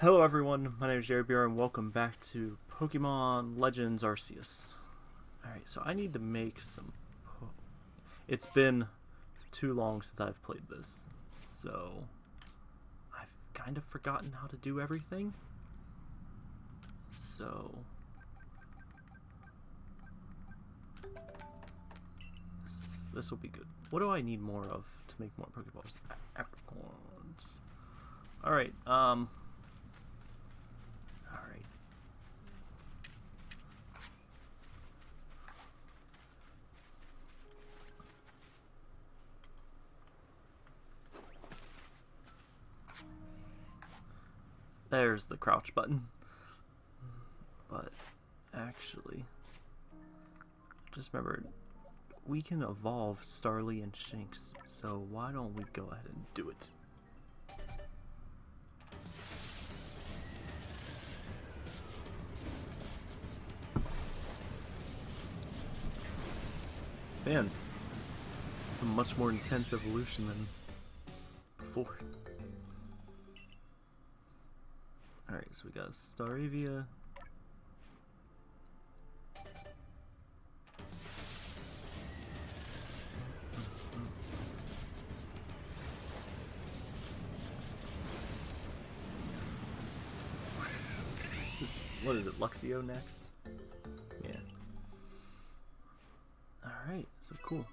Hello everyone, my name is Jerry Beer and welcome back to Pokemon Legends Arceus. Alright, so I need to make some... It's been too long since I've played this, so I've kind of forgotten how to do everything. So... This, this will be good. What do I need more of to make more Pokeballs? Apricorns. Alright, um... Alright. There's the crouch button. But actually, just remembered we can evolve Starly and Shinx, so why don't we go ahead and do it? Man, it's a much more intense evolution than before. Alright, so we got Staravia. This, what is it, Luxio next? Yeah. Alright, so cool.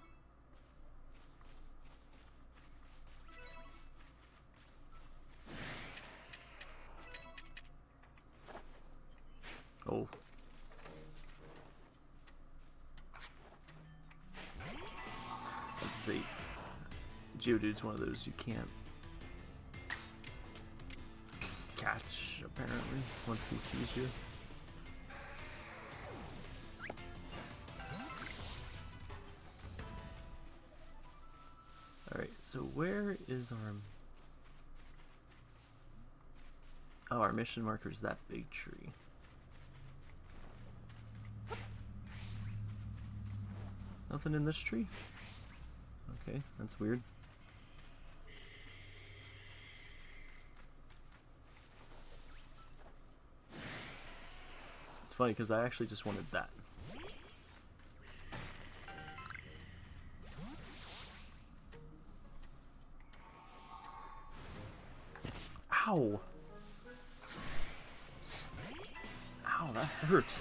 Geodude's one of those you can't catch, apparently, once he sees you. Alright, so where is our... Oh, our mission marker is that big tree. Nothing in this tree? Okay, that's weird. Funny because I actually just wanted that. Ow! Ow, that hurt.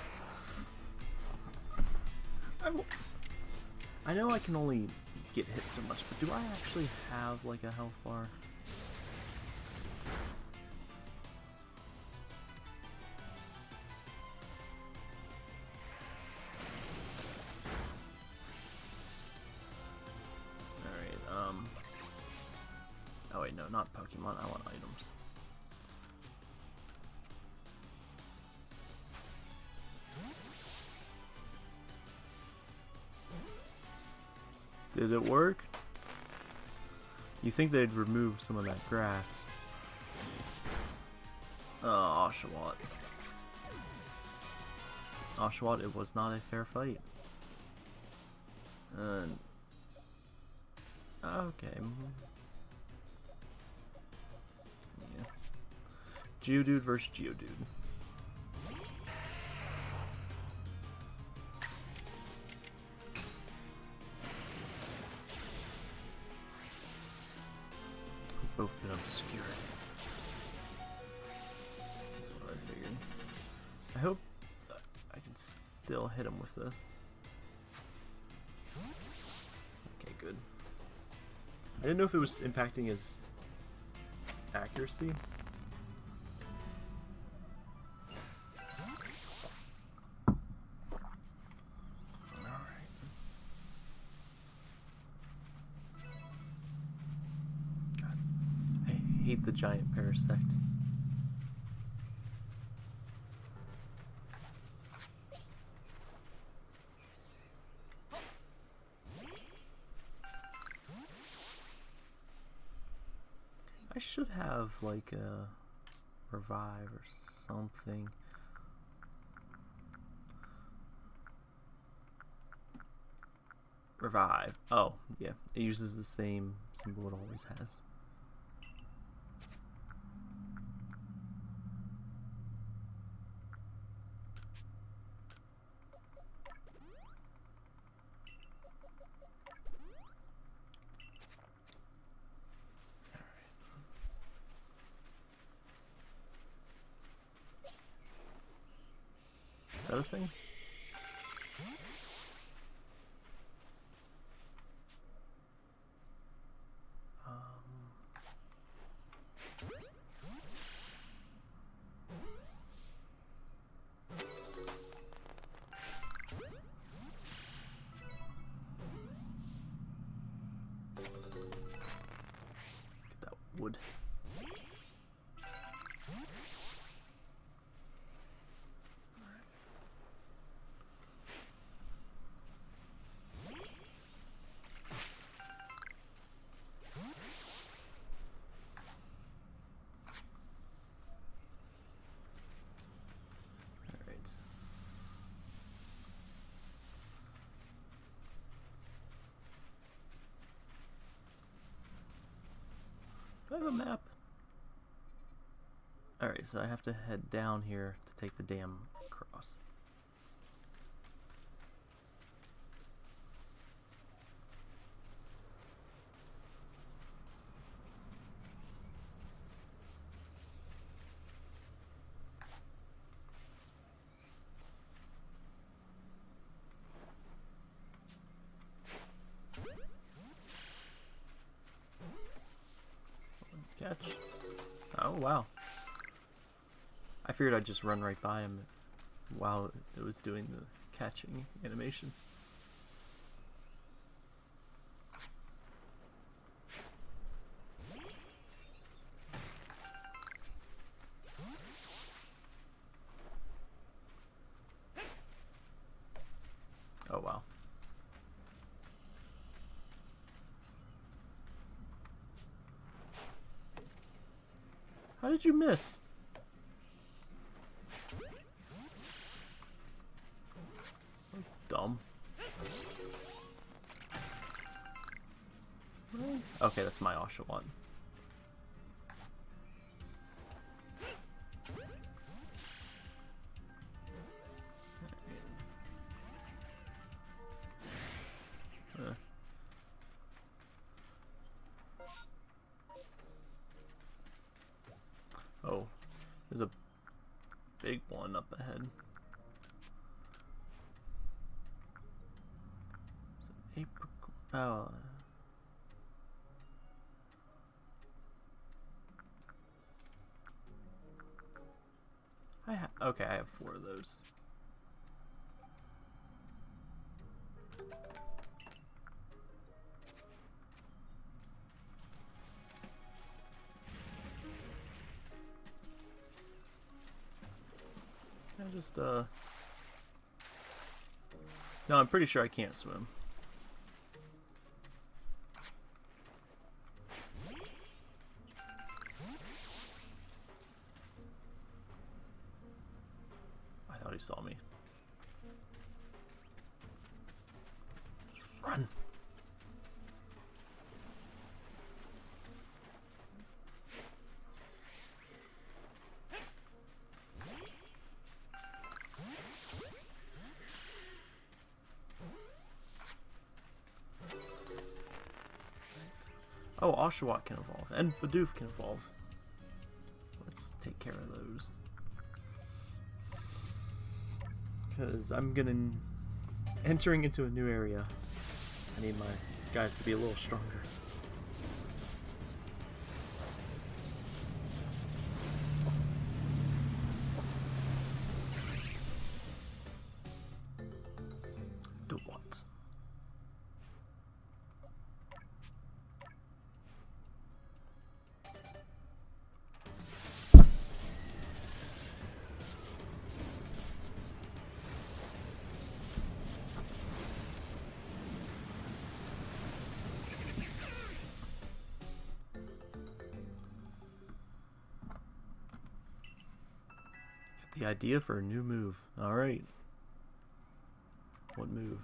I know I can only get hit so much, but do I actually have like a health bar? Work? You think they'd remove some of that grass. Oh, Oshawott. Oshawott, it was not a fair fight. Uh, okay. Yeah. Geodude versus Geodude. This. Okay, good. I didn't know if it was impacting his accuracy. I hate the giant parasect. Should have like a revive or something. Revive. Oh, yeah. It uses the same symbol it always has. Map? Alright, so I have to head down here to take the dam figured I'd just run right by him while it was doing the catching animation. Oh, wow. How did you miss? Okay, that's my Oshawott. I just, uh... No, I'm pretty sure I can't swim. He saw me. Run! Oh, Oshawott can evolve, and Bidoof can evolve. Let's take care of those. Because I'm gonna... Entering into a new area, I need my guys to be a little stronger. The idea for a new move. Alright. What move?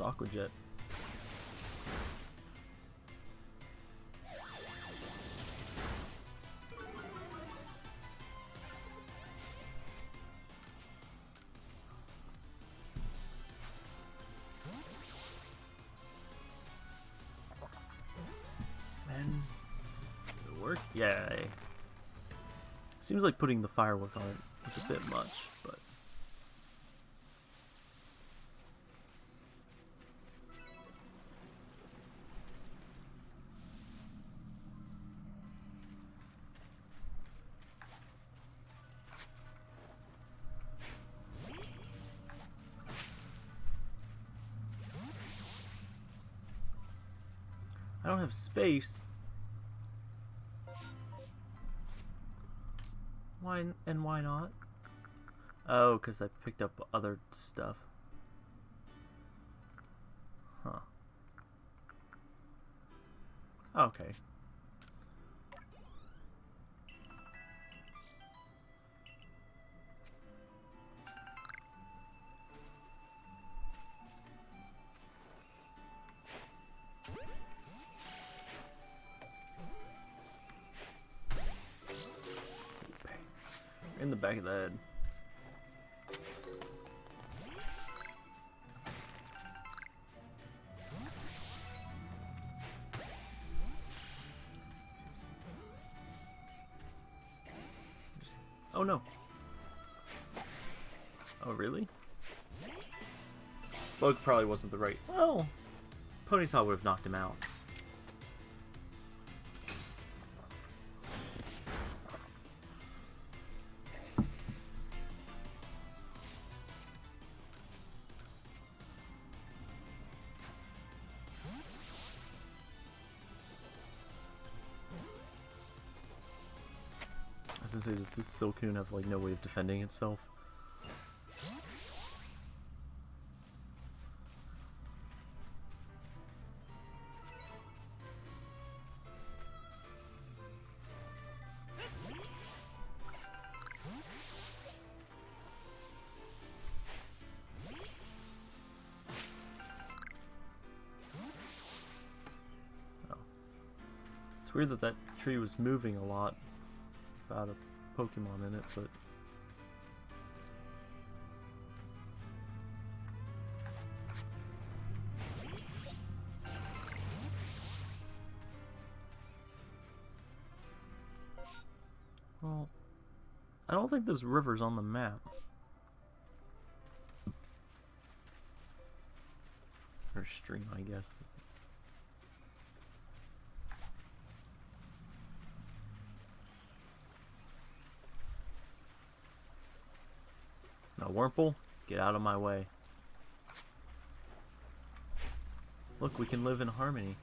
Aqua Jet. Man, did it work? Yay. Seems like putting the firework on it is a bit much, have space. Why and why not? Oh, because I picked up other stuff. Huh. Okay. In the back of the head. Oh no. Oh really? Bug probably wasn't the right. Oh! Well, Ponyta would have knocked him out. Does this Silcoon have like no way of defending itself? Oh. It's weird that that tree was moving a lot without a Pokemon in it, but well, I don't think there's rivers on the map. Or stream, I guess. Wurmple, get out of my way. Look, we can live in harmony.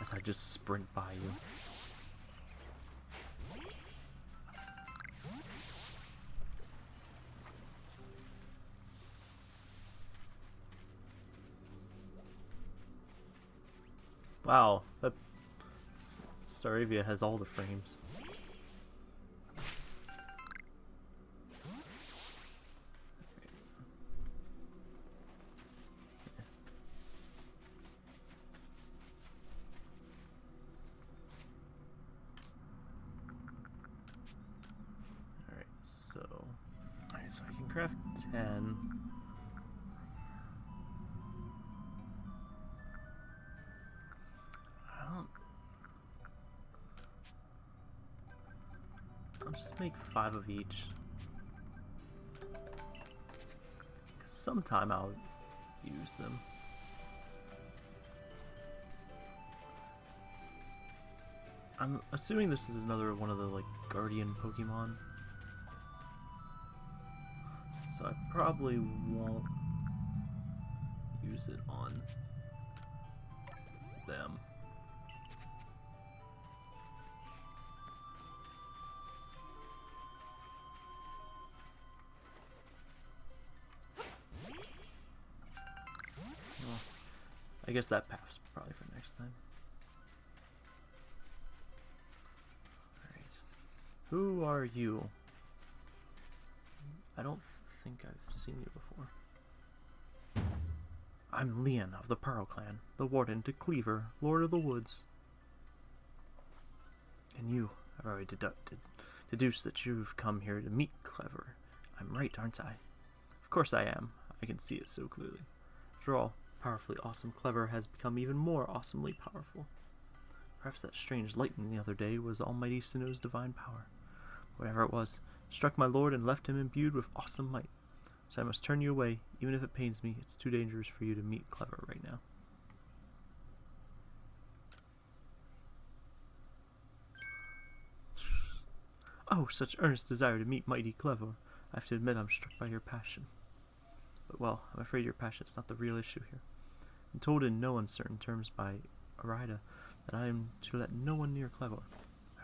As I just sprint by you. Wow, that Staravia has all the frames. Craft 10. I don't... I'll just make five of each. 'Cause sometime I'll use them. I'm assuming this is another one of the like guardian Pokemon. I probably won't use it on them. I guess that path's probably for next time. Alright. Who are you? I don't think I've seen you before. I'm Lian of the Pearl Clan, the Warden to Kleavor, Lord of the Woods. And you, I've already deducted, deduced that you've come here to meet Kleavor. I'm right, aren't I? Of course I am. I can see it so clearly. After all, powerfully awesome Kleavor has become even more awesomely powerful. Perhaps that strange lightning the other day was Almighty Sinnoh's divine power. Whatever it was, struck my lord and left him imbued with awesome might. So I must turn you away, even if it pains me. It's too dangerous for you to meet Kleavor right now. Oh, such earnest desire to meet mighty Kleavor. I have to admit I'm struck by your passion. But well, I'm afraid your passion is not the real issue here. I'm told in no uncertain terms by Irida that I am to let no one near Kleavor.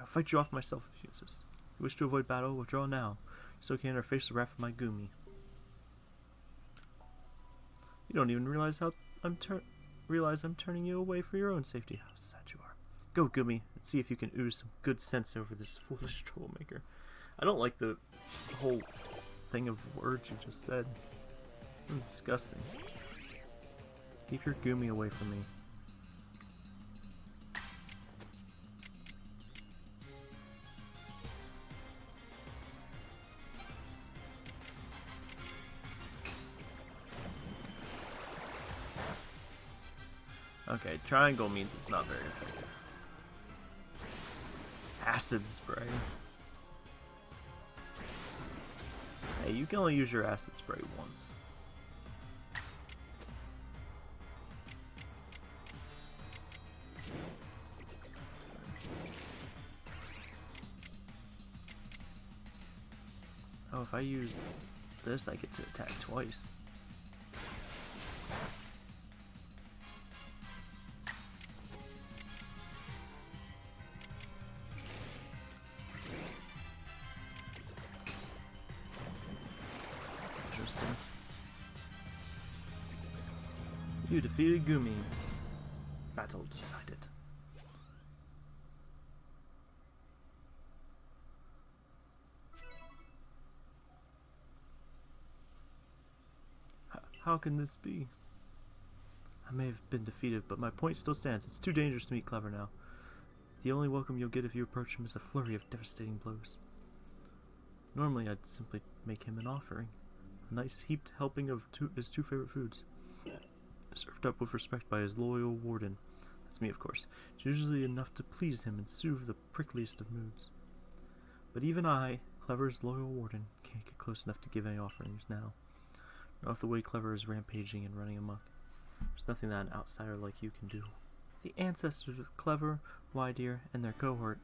I'll fight you off myself if you insist. You wish to avoid battle, withdraw now, so can I face the wrath of my Goomy. You don't even realize how I'm realize I'm turning you away for your own safety. How sad you are. Go, Goomy, and see if you can ooze some good sense over this foolish troublemaker. I don't like the whole thing of words you just said. It's disgusting. Keep your Goomy away from me. Triangle means it's not very effective. Acid spray. Hey, you can only use your acid spray once. Oh, if I use this, I get to attack twice. You defeated Goomy. Battle decided. H how can this be? I may have been defeated, but my point still stands. It's too dangerous to meet Kleavor now. The only welcome you'll get if you approach him is a flurry of devastating blows. Normally, I'd simply make him an offering. A nice heaped helping of two, his two favorite foods. Served up with respect by his loyal warden. That's me, of course. It's usually enough to please him and soothe the prickliest of moods. But even I, Kleavor's loyal warden, can't get close enough to give any offerings now. Not the way Kleavor is rampaging and running amok. There's nothing that an outsider like you can do. The ancestors of Kleavor, Wyrdeer, and their cohort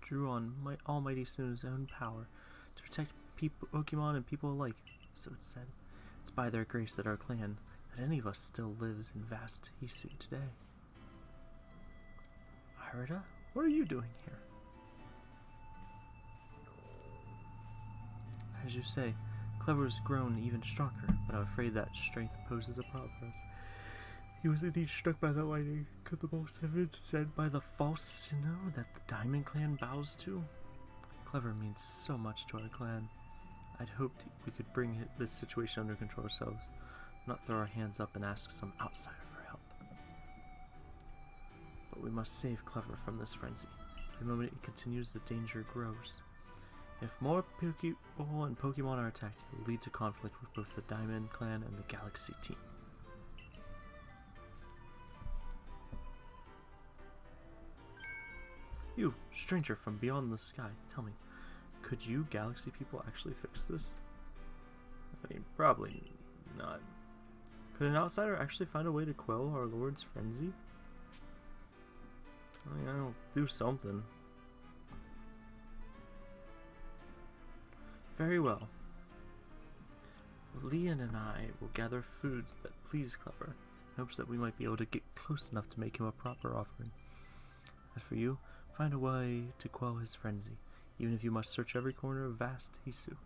drew on my Almighty Sinnoh's own power to protect people, Pokemon and people alike, so it's said. It's by their grace that our clan, any of us still lives in vast Hisui today. Irida, what are you doing here? As you say, Kleavor's grown even stronger, but I'm afraid that strength poses a problem for us. He was indeed struck by that lightning. Could the most have been said by the false Sinnoh that the Diamond Clan bows to? Kleavor means so much to our clan. I'd hoped we could bring this situation under control ourselves, not throw our hands up and ask some outsider for help. But we must save Kleavor from this frenzy. The moment it continues, the danger grows. If more Pokeball and Pokemon are attacked, it will lead to conflict with both the Diamond Clan and the Galaxy team. You, stranger from beyond the sky, tell me, could you Galaxy people actually fix this? I mean, probably not. Could an outsider actually find a way to quell our Lord's frenzy? I mean, I'll do something. Very well. Lian and I will gather foods that please Kleavor, in hopes that we might be able to get close enough to make him a proper offering. As for you, find a way to quell his frenzy, even if you must search every corner of vast Hisui.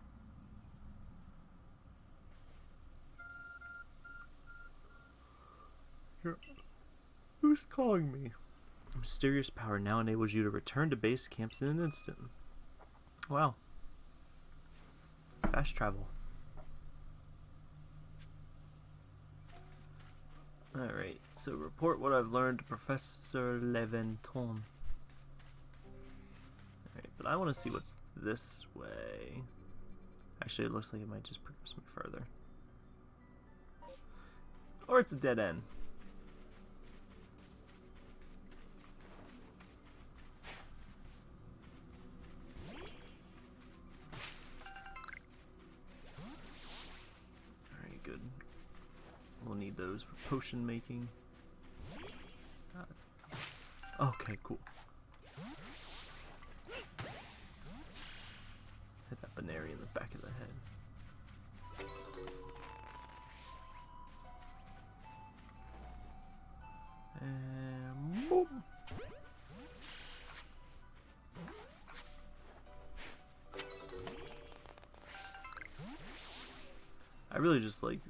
Who's calling me? Mysterious power now enables you to return to base camps in an instant. Wow. Fast travel. Alright, so report what I've learned to Professor Laventon. Alright, but I want to see what's this way. Actually, it looks like it might just progress me further. Or it's a dead end. Those for potion making. Uh, okay, cool. Hit that Buneary in the back of the head. And boom. I really just like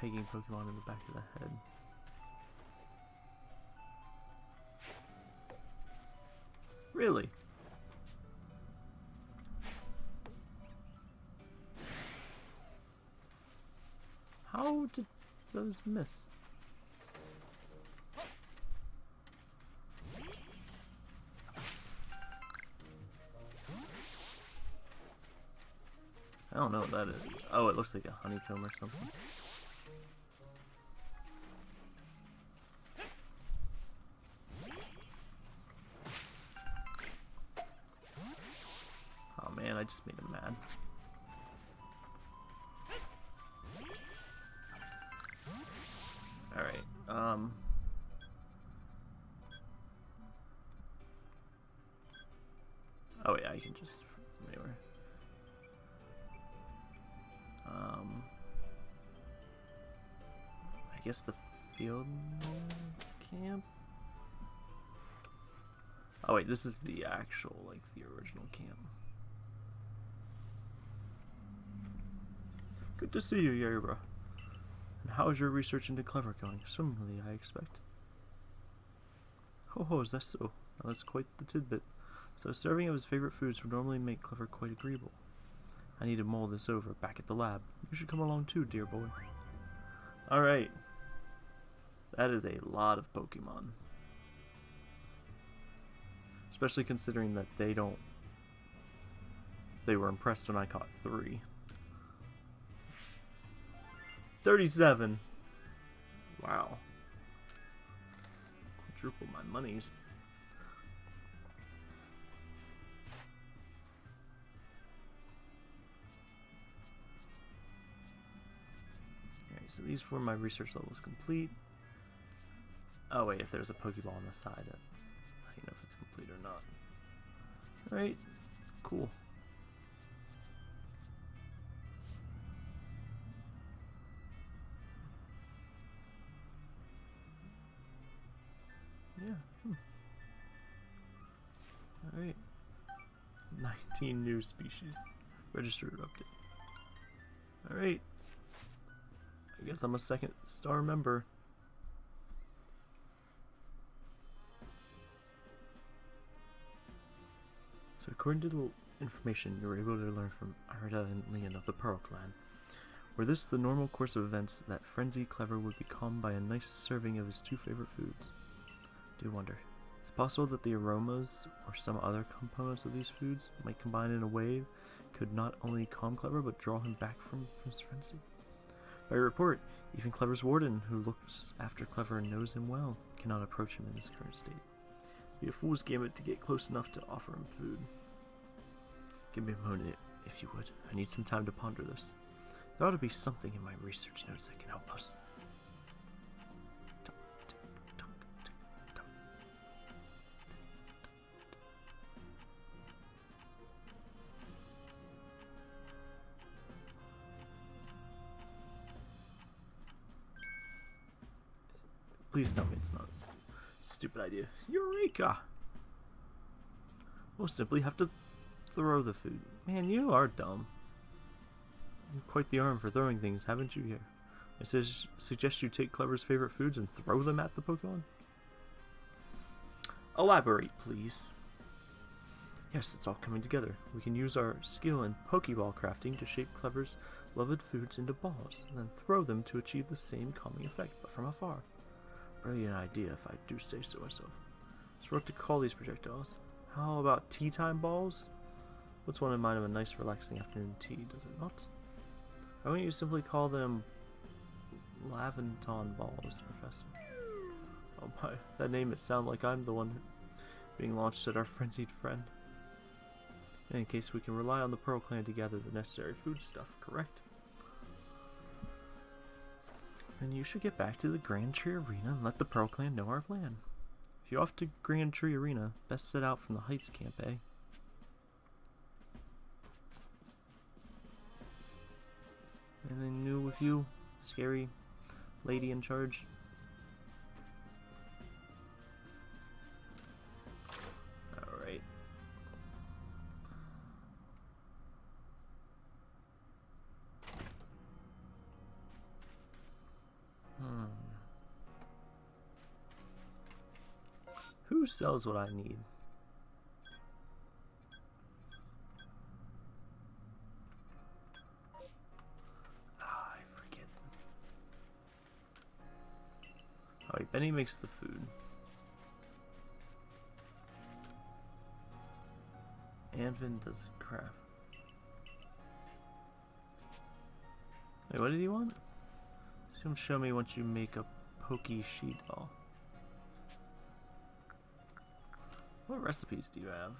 pegging Pokemon in the back of the head. Really? How did those miss? I don't know what that is. Oh, it looks like a honeycomb or something. Just made him mad. Alright, um... Oh yeah, I can just anywhere. Um... I guess the field camp? Oh wait, this is the actual, like, the original camp. Good to see you, Yerba. And how is your research into Kleavor going? Swimmingly, I expect. Ho ho, is that so? Now that's quite the tidbit. So a serving of his favorite foods would normally make Kleavor quite agreeable. I need to mull this over back at the lab. You should come along too, dear boy. Alright. That is a lot of Pokemon. Especially considering that they don't... They were impressed when I caught three. 37. Wow. Quadruple my monies. Alright, so these four my research levels complete. Oh wait, if there's a Pokeball on the side, that's how you know if it's complete or not. Alright, cool. Alright. 19 new species. Registered update. Alright. I guess I'm a second star member. So according to the information you were able to learn from Arda and Lian of the Pearl Clan, were this the normal course of events that Frenzy Kleavor would be calmed by a nice serving of his two favorite foods? do wonder. Possible that the aromas or some other components of these foods might combine in a way could not only calm Kleavor but draw him back from, from his frenzy? By report, even Kleavor's warden, who looks after Kleavor and knows him well, cannot approach him in his current state. Be a fool's game to get close enough to offer him food. Give me a moment, if you would. I need some time to ponder this. There ought to be something in my research notes that can help us. Please tell me it's not a stupid idea. Eureka! We'll simply have to throw the food. Man, you are dumb. You've quite the arm for throwing things, haven't you here? I su suggest you take Kleavor's favorite foods and throw them at the Pokemon? Elaborate, please. Yes, it's all coming together. We can use our skill in Pokeball crafting to shape Kleavor's beloved foods into balls, and then throw them to achieve the same calming effect, but from afar. Brilliant idea, if I do say so myself. So what to call these projectiles? How about tea time balls? What's one in mind of a nice relaxing afternoon tea, does it not? Why don't you simply call them Laventon balls, Professor? Oh my, that name it sounds like I'm the one being launched at our frenzied friend. In any case, we can rely on the Pearl Clan to gather the necessary food stuff, correct? Then you should get back to the Grand Tree Arena and let the Pearl Clan know our plan. If you're off to Grand Tree Arena, best set out from the Heights camp, eh? Anything new with you, scary lady in charge? Sells what I need? Ah, I forget. Wait, Beni makes the food. Anvin does crap. Wait, what did he want? Gonna show me once you make a pokey she doll. What recipes do you have?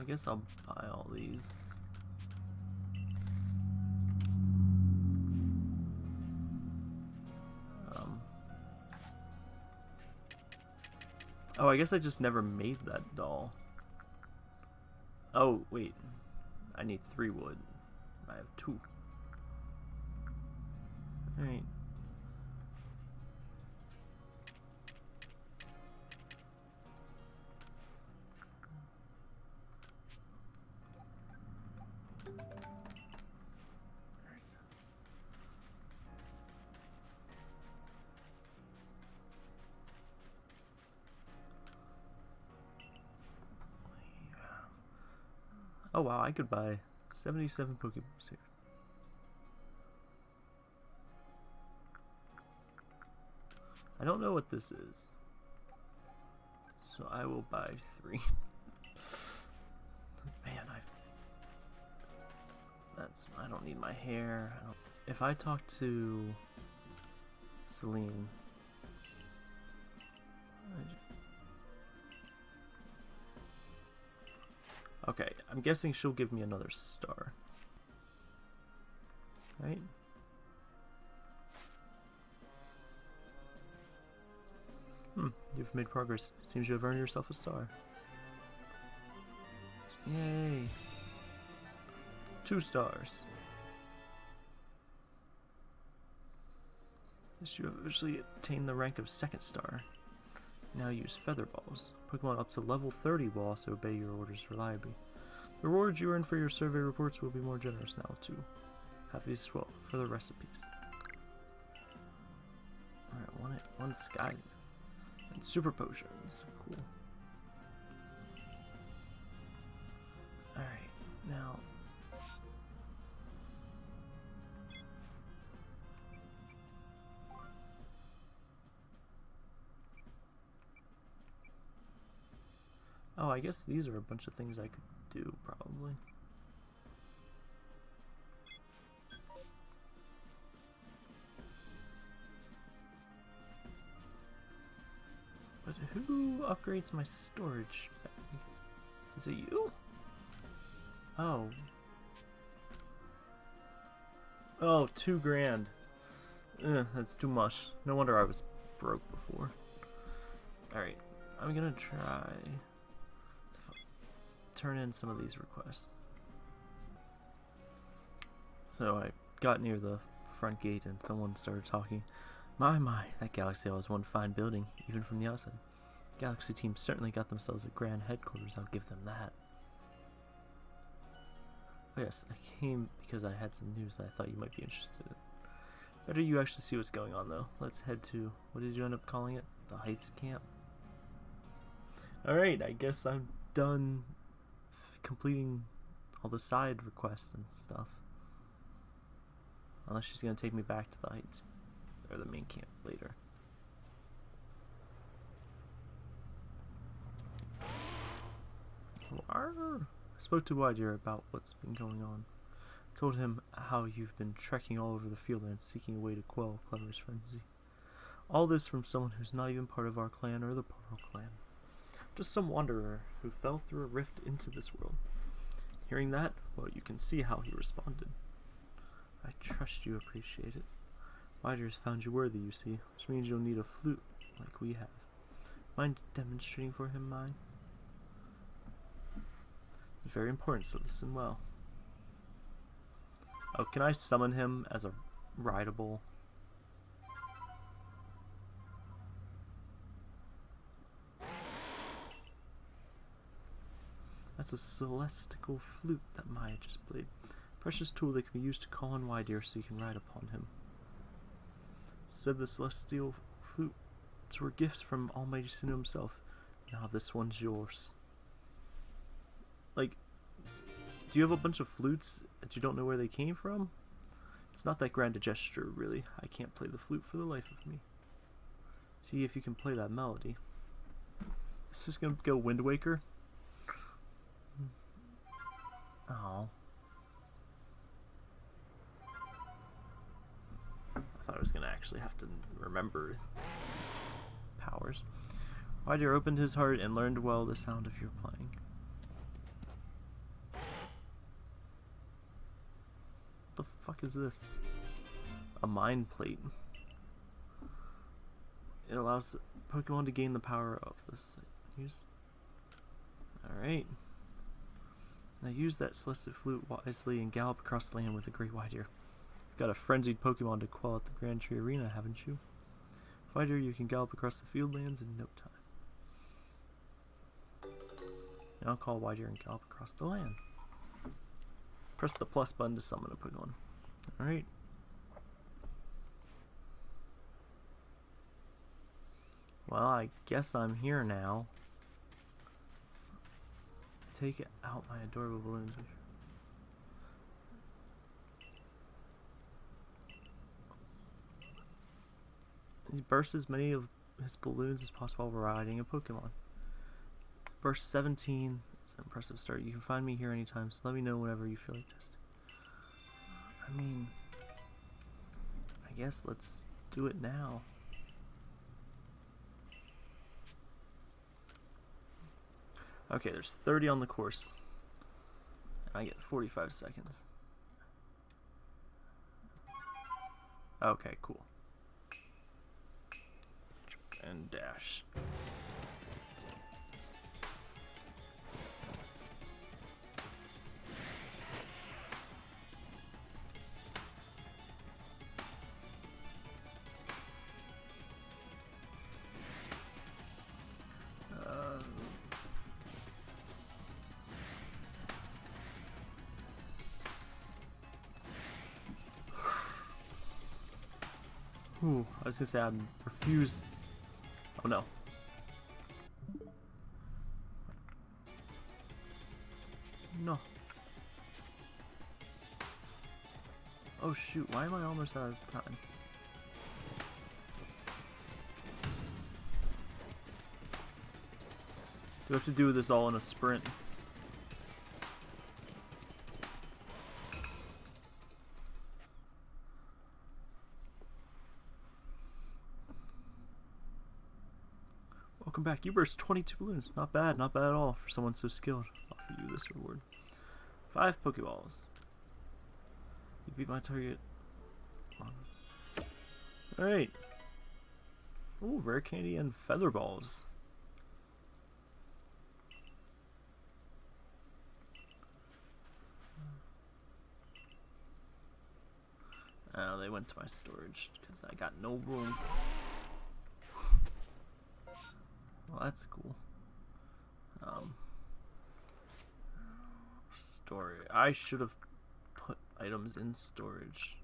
I, guess I'll buy all these. Um, oh, I guess I just never made that doll. Oh, wait. I need three wood. I have two. Alright. Oh wow, I could buy 77 Pokeballs here. I don't know what this is. So I will buy three. Man, I that's I don't need my hair. I if I talk to Cyllene Okay, I'm guessing she'll give me another star. Right? Hmm, you've made progress. Seems you have earned yourself a star. Yay! Two stars. Yes, you have officially attained the rank of second star. Now use feather balls. Pokemon up to level 30 will also obey your orders reliably. The rewards you earn for your survey reports will be more generous now too. Have these as well for the recipes. Alright, one, one sky and super potions. Cool. Alright, now Oh, I guess these are a bunch of things I could do, probably. But who upgrades my storage? Is it you? Oh. Oh, two grand. Ugh, that's too much. No wonder I was broke before. Alright, I'm gonna try turn in some of these requests. So I got near the front gate and someone started talking. My, my, that Galaxy was one fine building, even from the outside. Galaxy team certainly got themselves a grand headquarters, I'll give them that. Oh yes, I came because I had some news that I thought you might be interested in. Better you actually see what's going on though. Let's head to, what did you end up calling it? The Heights Camp? Alright, I guess I'm done completing all the side requests and stuff. Unless she's gonna take me back to the Heights, or the main camp later. Arr. I spoke to Wyrdeer about what's been going on. I told him how you've been trekking all over the field and seeking a way to quell Kleavor's frenzy. All this from someone who's not even part of our clan or the Portal clan. Just some wanderer who fell through a rift into this world. Hearing that, well, you can see how he responded. I trust you appreciate it. Wyrdeer's found you worthy, you see, which means you'll need a flute like we have. Mind demonstrating for him mine? It's very important, so listen well. Oh, can I summon him as a rideable? That's a celestial flute that Maya just played. Precious tool that can be used to call on Wyrdeer so you can ride upon him. Said the celestial flutes were gifts from Almighty Sinnoh himself. Now this one's yours. Like, do you have a bunch of flutes that you don't know where they came from? It's not that grand a gesture, really. I can't play the flute for the life of me. See if you can play that melody. This Is this gonna go Wind Waker? Oh. I thought I was gonna actually have to remember powers. Wyrdeer opened his heart and learned well the sound of your playing. the fuck is this? A mind plate. It allows Pokemon to gain the power of this. Alright. Now use that Celestica Flute wisely and gallop across the land with the great Wyrdeer. You've got a frenzied Pokemon to quell at the Grand Tree Arena, haven't you? Wyrdeer, you can gallop across the field lands in no time. Now call Wyrdeer and gallop across the land. Press the plus button to summon a Pokemon. Alright. Well, I guess I'm here now. Take out my adorable balloons. He bursts as many of his balloons as possible while riding a Pokemon. Burst 17 it's an impressive start. You can find me here anytime, so let me know whenever you feel like testing. I mean, I guess let's do it now. Okay, there's 30 on the course. And I get 45 seconds. Okay, cool. And dash. Ooh, I was gonna say I refuse. Oh no. No. Oh shoot, why am I almost out of time? Do I have to do this all in a sprint? You burst 22 balloons. Not bad, not bad at all for someone so skilled. I'll offer you this reward. Five Pokeballs. You beat my target. Alright. Ooh, rare candy and feather balls. Oh, they went to my storage because I got no room. Well, that's cool. Um, storage. I should have put items in storage.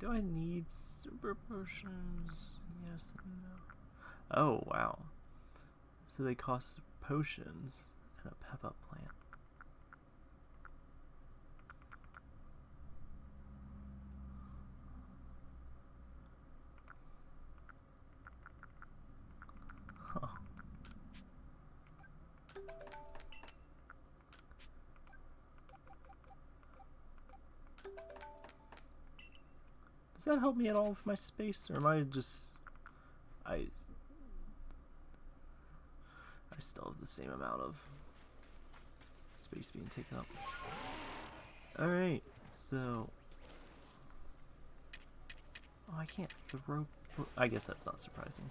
Do I need super potions? Yes no. Oh, wow. So they cost potions and a pep up plant. That help me at all with my space, or am I just... I... I still have the same amount of space being taken up. Alright, so... Oh, I can't throw... I guess that's not surprising.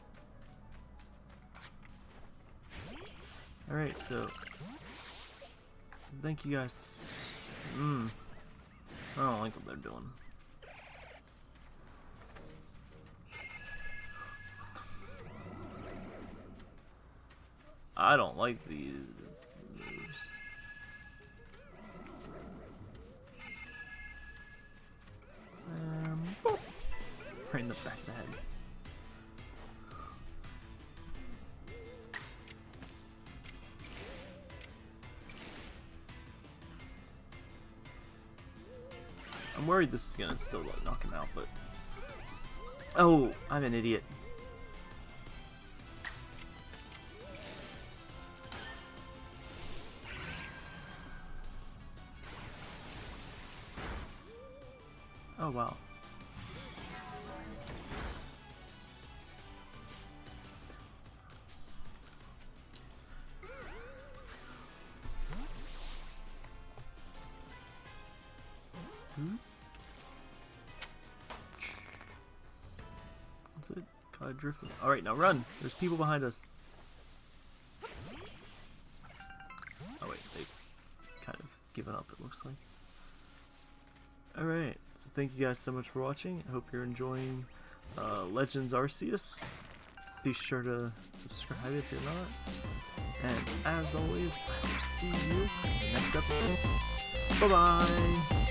Alright, so... Thank you guys. Mmm. I don't like what they're doing. I don't like these moves. Um, boop. right in the back of the head. I'm worried this is gonna still like knock him out, but oh, I'm an idiot. Oh wow. Hmm? That's it. Kind of drifting. Alright, now run! There's people behind us. Thank you guys so much for watching. I hope you're enjoying uh, Legends Arceus. Be sure to subscribe if you're not. And as always, I will see you in the next episode. Bye bye!